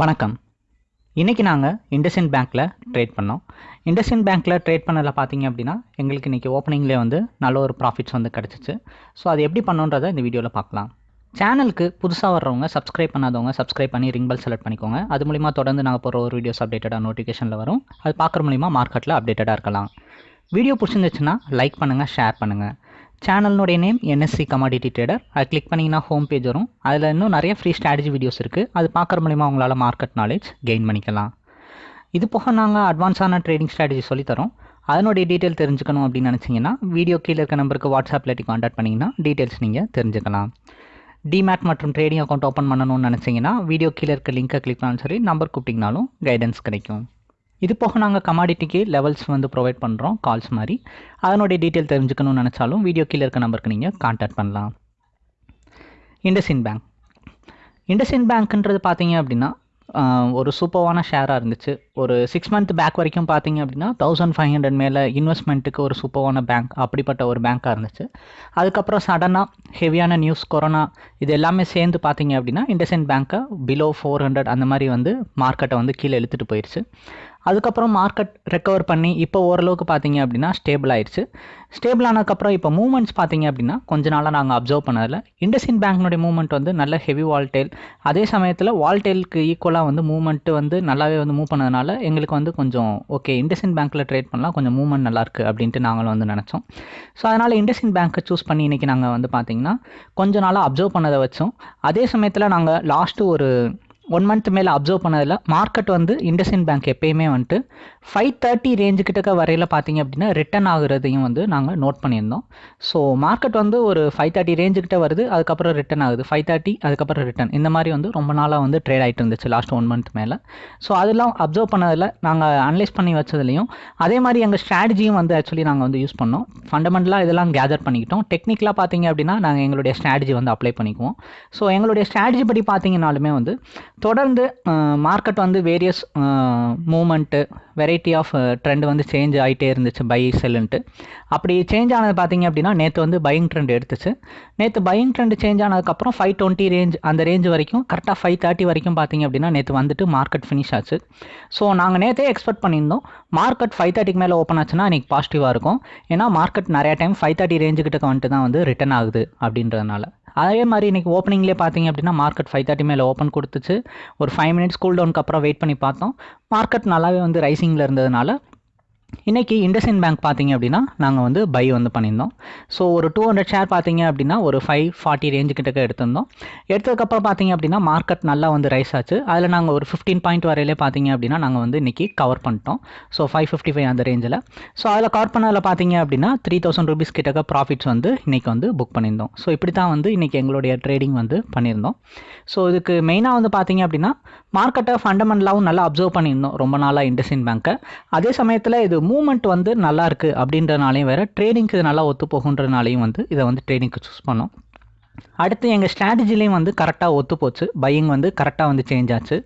வணக்கம். இன்றைக்கி நாங்கள் இண்டஸ்இன் பேங்க்கில் ட்ரேட் பண்ணோம். இண்டஸ்இன் பேங்க்கில் ட்ரேட் பண்ணதில் பார்த்தீங்க அப்படின்னா எங்களுக்கு இன்றைக்கி ஓப்பனிங்லேயே வந்து நல்ல ஒரு ப்ராஃபிட்ஸ் வந்து கிடச்சிச்சு. ஸோ அது எப்படி பண்ணோன்றதை இந்த வீடியோவில் பார்க்கலாம் சேனலுக்கு புதுசாக வர்றவங்க சப்ஸ்கிரைப் பண்ணாதவங்க சப்ஸ்கிரைப் பண்ணி ரிங் பெல் செலக்ட் பண்ணிக்கோங்க. அது மூலிமா தொடர்ந்து நாங்கள் போகிற ஒரு வீடியோஸ் அப்டேட்டடாக நோட்டிஃபிகேஷனில் வரும். அது பார்க்குற மூலிமா மார்க்கெட்டில் அப்டேட்டடாக இருக்கலாம். வீடியோ பிடிச்சிருந்துச்சுன்னா லைக் பண்ணுங்கள் ஷேர் பண்ணுங்கள் சேனல்னுடைய நேம் என்எஸ்சி கமாடிட்டி ட்ரேடர் அது கிளிக் பண்ணிங்கன்னா ஹோம் பேஜ் வரும். அதில் இன்னும் நிறைய ஃப்ரீ ஸ்ட்ராட்டஜி வீடியோஸ் இருக்குது அது பார்க்குற மூலிமா உங்களால் மார்க்கெட் நாலேஜ் கெயின் பண்ணிக்கலாம். இது போக நாங்கள் அட்வான்ஸான ட்ரேடிங் ஸ்ட்ராட்டஜி சொல்லித்தரோம் அதனுடைய டீட்டெயில் தெரிஞ்சுக்கணும் அப்படின்னு நினச்சிங்கன்னா வீடியோ கீழே இருக்க நம்பருக்கு வாட்ஸ்அப்பில் காண்டாக்ட் பண்ணிங்கன்னா டீட்டெயில்ஸ் நீங்கள் தெரிஞ்சுக்கலாம். டிமேட் மற்றும் ட்ரேடிங் அக்கௌண்ட் ஓப்பன் பண்ணணும்னு நினச்சிங்கன்னா வீடியோ கீழே இருக்க லிங்க்கை கிளிக் பண்ணாலும் சரி நம்பர் கூப்பிட்டிங்கனாலும் கைடன்ஸ் கிடைக்கும். இது போக நாங்கள் கமாடிட்டிக்கு லெவல்ஸ் வந்து ப்ரொவைட் பண்ணுறோம் கால்ஸ் மாதிரி. அதனுடைய டீட்டெயில் தெரிஞ்சுக்கணும்னு நினச்சாலும் வீடியோ கீழே இருக்க நம்பருக்கு நீங்கள் காண்டாக்ட் பண்ணலாம். இண்டஸ்இன் பேங்க் இண்டஸ்இன் பேங்க்ன்றது பார்த்தீங்க அப்படின்னா ஒரு சூப்பர்வான ஷேராக இருந்துச்சு. ஒரு சிக்ஸ் மந்த் பேக் வரைக்கும் பார்த்தீங்க அப்படின்னா தௌசண்ட் ஃபைவ் ஹண்ட்ரட் மேலே இன்வெஸ்ட்மெண்ட்டுக்கு ஒரு சூப்பர்வான பேங்க் அப்படிப்பட்ட ஒரு பேங்க்காக இருந்துச்சு. அதுக்கப்புறம் சடனாக ஹெவியான நியூஸ் கொரோனா இது எல்லாமே சேர்ந்து பார்த்தீங்க அப்படின்னா இண்டஸ்இன் பேங்க்கை பிலோ ஃபோர் ஹண்ட்ரட் அந்த மாதிரி வந்து மார்க்கெட்டை வந்து கீழே இழுத்துட்டு போயிடுச்சு அதுக்கப்புறம் மார்க்கெட் ரெக்கவர் பண்ணி இப்போ ஓரளவுக்கு பார்த்தீங்க அப்படின்னா ஸ்டேபிள் ஆயிடுச்சு. ஸ்டேபிள் ஆனதுக்கப்புறம் இப்போ மூவ்மெண்ட்ஸ் பார்த்தீங்க அப்படின்னா கொஞ்ச நாளாக நாங்கள் அப்சர்வ் பண்ணதில். இண்டஸ்இன் பேங்க்னுடைய மூவ்மெண்ட் வந்து நல்ல ஹெவி வால்டேல் அதே சமயத்தில் வால்டேலுக்கு ஈக்குவலாக வந்து மூவ்மெண்ட் வந்து நல்லாவே வந்து மூவ் பண்ணதுனால எங்களுக்கு வந்து கொஞ்சம் ஓகே இண்டஸ்இன் பேங்க்கில் ட்ரேட் பண்ணலாம் கொஞ்சம் மூவ்மெண்ட் நல்லாயிருக்கு அப்படின்ட்டு நாங்களும் வந்து நினச்சோம். ஸோ அதனால் இண்டஸ்இன் பேங்க்கை சூஸ் பண்ணி இன்றைக்கி நாங்கள் வந்து பார்த்திங்கன்னா கொஞ்ச நாளாக அப்சர்வ் பண்ணதை வச்சோம். அதே சமயத்தில் நாங்கள் லாஸ்ட்டு ஒரு ஒன் மந்த் மேலே அப்சர்வ் பண்ணதில் மார்க்கெட் வந்து இண்டஸ்இன் பேங்க் எப்பயுமே வந்துட்டு ஃபைவ் தேர்ட்டி ரேஞ்சு கிட்டக்க வரையில் பார்த்தீங்க அப்படின்னா ரிட்டர்ன் ஆகுறதையும் வந்து நாங்கள் நோட் பண்ணியிருந்தோம். ஸோ மார்க்கெட் வந்து ஒரு ஃபைவ் தேர்ட்டி ரேஞ்சு கிட்ட வருது அதுக்கப்புறம் ரிட்டர்ன் ஆகுது. ஃபைவ் தேர்ட்டி அதுக்கப்புறம் ரிட்டர்ன் இந்த மாதிரி வந்து ரொம்ப நாளாக வந்து ட்ரேட் ஆகிட்டு இருந்துச்சு லாஸ்ட் ஒன் மந்த் மேலே. ஸோ அதெல்லாம் அப்சர்வ் பண்ணதில் நாங்கள் அனலைஸ் பண்ணி வச்சதுலையும் அதே மாதிரி எங்கள் ஸ்ட்ராட்டஜியும் வந்து ஆக்சுவலி நாங்கள் வந்து யூஸ் பண்ணோம். ஃபண்டமெண்டலாக இதெல்லாம் கேதர் பண்ணிக்கிட்டோம். டெக்னிக்கலாக பார்த்தீங்க அப்படின்னா நாங்கள் எங்களுடைய ஸ்ட்ராட்டஜி வந்து அப்ளை பண்ணிக்குவோம். ஸோ எங்களுடைய ஸ்ட்ராட்டஜி படி பார்த்தீங்கன்னாலுமே வந்து தொடர்ந்து மார்க்கெட் வந்து various moment variety of trend வந்து சேஞ்ச் ஆகிட்டே இருந்துச்சு பை செல்லுன்ட்டு அப்படி சேஞ்ச் ஆனது பார்த்தீங்க அப்படின்னா நேற்று வந்து பையிங் ட்ரெண்ட் எடுத்துச்சு. நேற்று பையிங் ட்ரெண்ட் சேஞ்ச் ஆனதுக்கப்புறம் ஃபைவ் டுவெண்ட்டி ரேஞ்ச் அந்த ரேஞ்ச் வரைக்கும் கரெக்டாக ஃபைவ் தேர்ட்டி வரைக்கும் பார்த்தீங்க அப்படின்னா நேற்று வந்துட்டு மார்க்கெட் ஃபினிஷ் ஆச்சு. ஸோ நாங்கள் நேற்றே எக்ஸ்பெக்ட் பண்ணியிருந்தோம் மார்க்கெட் ஃபைவ் தேர்ட்டிக்கு மேலே ஓப்பன் ஆச்சுன்னா இன்றைக்கி பாசிட்டிவாக இருக்கும். ஏன்னா மார்க்கெட் நிறையா டைம் ஃபைவ் தேர்ட்டி ரேஞ்சுக்கிட்ட வந்துட்டு தான் வந்து ரிட்டர்ன் ஆகுது அப்படின்றதுனால. அதே மாதிரி இன்றைக்கி ஓப்பனிங்லேயே பார்த்தீங்க அப்படின்னா மார்க்கெட் ஃபைவ் தேர்ட்டி மேலே ஓப்பன் கொடுத்துச்சு. ஒரு ஃபைவ் மினிட்ஸ் கூல் டவுனுக்கு அப்புறம் வெயிட் பண்ணி பார்த்தோம். மார்க்கெட் நல்லாவே வந்து ரைசிங்கில் இருந்ததுனால இன்றைக்கி இண்டஸ்இன் பேங்க் பார்த்தீங்க அப்படின்னா நாங்கள் வந்து பை வந்து பண்ணியிருந்தோம். ஸோ ஒரு டூ ஹண்ட்ரட் ஷேர் பார்த்தீங்க அப்படின்னா ஒரு ஃபைவ் ஃபார்ட்டி ரேஞ்சு கிட்டக்க எடுத்திருந்தோம். எடுத்ததுக்கப்புறம் பார்த்தீங்க அப்படின்னா மார்க்கெட் நல்லா வந்து ரைஸ் ஆச்சு. அதில் நாங்கள் ஒரு ஃபிஃப்டீன் பாயிண்ட் வரையிலே பார்த்தீங்க அப்படின்னா நாங்கள் வந்து இன்றைக்கி கவர் பண்ணிட்டோம். ஸோ ஃபைவ் ஃபிஃப்டி ஃபைவ் அந்த ரேஞ்சில் ஸோ அதில் கவர் பண்ணதில் பார்த்தீங்க அப்படின்னா த்ரீ தௌசண்ட் ருபீஸ் கிட்டக்க ப்ராஃபிட்ஸ் வந்து இன்றைக்கி வந்து புக் பண்ணியிருந்தோம். ஸோ இப்படி தான் வந்து இன்றைக்கி எங்களுடைய ட்ரேடிங் வந்து பண்ணியிருந்தோம். ஸோ இதுக்கு மெயினாக வந்து பார்த்தீங்க அப்படின்னா மார்க்கெட்டை ஃபண்டமெண்டலாகவும் நல்லா அப்சர்வ் பண்ணியிருந்தோம். ரொம்ப நாளாக இண்டஸ்இன் பேங்க்கை அதே சமயத்தில் இது மூ மூவ்மெண்ட் வந்து நல்லா இருக்குது அப்படின்றனாலையும் வேறு ட்ரேடிங்க்கு இது நல்லா ஒத்து போகுன்றனாலையும் வந்து இதை வந்து ட்ரேடிங்க்கு சூஸ் பண்ணோம். அடுத்து எங்கள் ஸ்ட்ராட்டஜிலையும் வந்து கரெக்டாக ஒத்து போச்சு. பையிங் வந்து கரெக்டாக வந்து சேஞ்ச் ஆச்சு.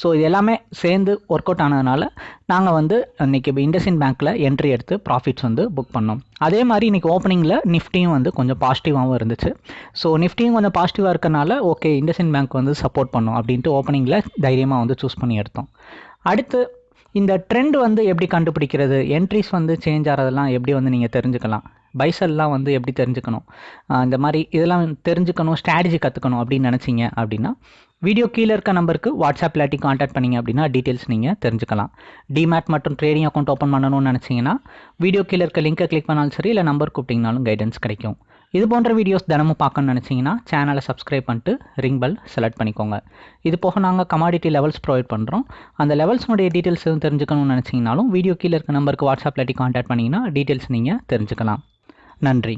ஸோ இது எல்லாமே சேர்ந்து ஒர்க் அவுட் ஆனதுனால நாங்கள் வந்து இன்றைக்கி இண்டஸ்இன் பேங்க்கில் என்ட்ரி எடுத்து ப்ராஃபிட்ஸ் வந்து புக் பண்ணோம். அதே மாதிரி இன்றைக்கி ஓப்பனிங்கில் நிஃப்டியும் வந்து கொஞ்சம் பாசிட்டிவாகவும் இருந்துச்சு. ஸோ நிஃப்டியும் கொஞ்சம் பாசிட்டிவாக இருக்கனால ஓகே இண்டஸ்இன் பேங்க் வந்து சப்போர்ட் பண்ணோம் அப்படின்ட்டு ஓப்பனிங்கில் தைரியமாக வந்து சூஸ் பண்ணி எடுத்தோம். அடுத்து இந்த ட்ரெண்ட் வந்து எப்படி கண்டுபிடிக்கிறது? என்ட்ரிஸ் வந்து சேஞ்ச் ஆகிறதெல்லாம் எப்படி வந்து நீங்கள் தெரிஞ்சுக்கலாம்? பைசல்லாம் வந்து எப்படி தெரிஞ்சுக்கணும்? இந்த மாதிரி இதெல்லாம் தெரிஞ்சுக்கணும் ஸ்ட்ராட்டஜி கற்றுக்கணும் அப்படின்னு நினச்சிங்க அப்படின்னா வீடியோ கீழே இருக்க நம்பருக்கு வாட்ஸ்அப் இல்லாட்டி காண்டாக்ட் பண்ணிங்க அப்படின்னா டீட்டெயில்ஸ் நீங்கள் தெரிஞ்சுக்கலாம். டிமேட் மற்றும் ட்ரேடிங் அக்கௌண்ட் ஓப்பன் பண்ணணும்னு நினச்சிங்கன்னா வீடியோ கீழே இருக்க லிங்கை கிளிக் பண்ணாலும் சரி இல்லை நம்பர் கூப்பிட்டிங்கனாலும் கைடன்ஸ் கிடைக்கும். இது போன்ற வீடியோஸ் தினமும் பார்க்கணும்னு நினச்சிங்கன்னா சேனலை சப்ஸ்கிரைப் பண்ணிட்டு ரிங் பெல் செலக்ட் பண்ணிக்கோங்க. இது போக நாங்கள் கமாடிட்டி லெவல்ஸ் ப்ரொவைட் பண்ணுறோம் அந்த லெவல்ஸ்னுடைய டீட்டெயில்ஸ் எதுவும் தெரிஞ்சுக்கணும்னு நினச்சிங்கனாலும் வீடியோ கீழே இருக்க நம்பருக்கு வாட்ஸ்அப்பில் இல்லாட்டி காண்டாக்ட் பண்ணிங்கன்னா டீட்டெயில்ஸ் நீங்கள் தெரிஞ்சுக்கலாம். நன்றி.